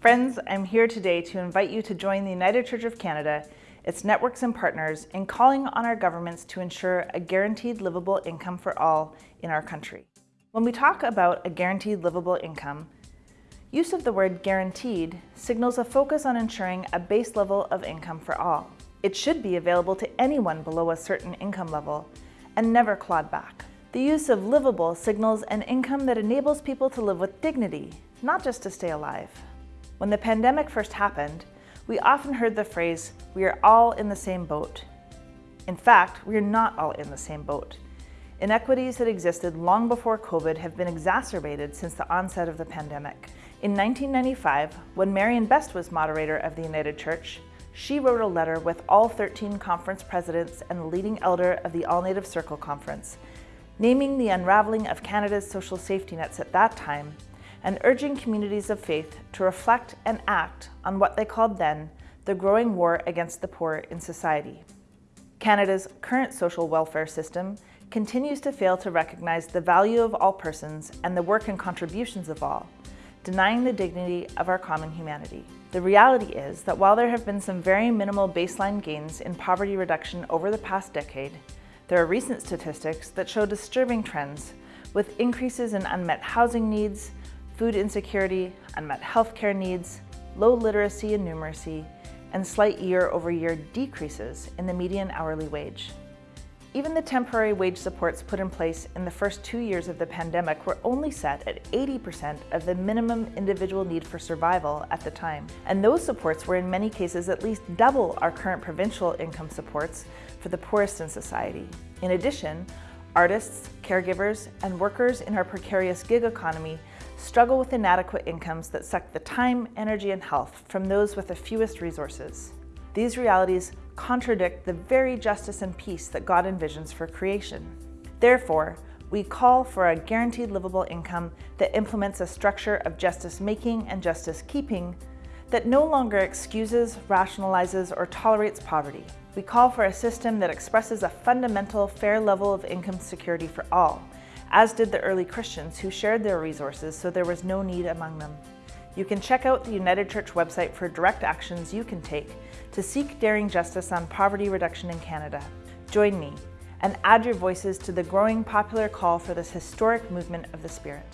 Friends, I'm here today to invite you to join the United Church of Canada, its networks and partners in calling on our governments to ensure a guaranteed livable income for all in our country. When we talk about a guaranteed livable income, use of the word guaranteed signals a focus on ensuring a base level of income for all. It should be available to anyone below a certain income level and never clawed back. The use of livable signals an income that enables people to live with dignity, not just to stay alive. When the pandemic first happened, we often heard the phrase, we are all in the same boat. In fact, we are not all in the same boat. Inequities that existed long before COVID have been exacerbated since the onset of the pandemic. In 1995, when Marion Best was moderator of the United Church, she wrote a letter with all 13 conference presidents and the leading elder of the All Native Circle Conference, naming the unraveling of Canada's social safety nets at that time and urging communities of faith to reflect and act on what they called then the growing war against the poor in society. Canada's current social welfare system continues to fail to recognize the value of all persons and the work and contributions of all, denying the dignity of our common humanity. The reality is that while there have been some very minimal baseline gains in poverty reduction over the past decade, there are recent statistics that show disturbing trends with increases in unmet housing needs, food insecurity, unmet healthcare needs, low literacy and numeracy, and slight year-over-year -year decreases in the median hourly wage. Even the temporary wage supports put in place in the first two years of the pandemic were only set at 80% of the minimum individual need for survival at the time. And those supports were in many cases at least double our current provincial income supports for the poorest in society. In addition, artists, caregivers, and workers in our precarious gig economy struggle with inadequate incomes that suck the time, energy, and health from those with the fewest resources. These realities contradict the very justice and peace that God envisions for creation. Therefore, we call for a guaranteed livable income that implements a structure of justice making and justice keeping that no longer excuses, rationalizes, or tolerates poverty. We call for a system that expresses a fundamental, fair level of income security for all, as did the early Christians who shared their resources so there was no need among them. You can check out the United Church website for direct actions you can take to seek daring justice on poverty reduction in Canada. Join me and add your voices to the growing popular call for this historic movement of the Spirit.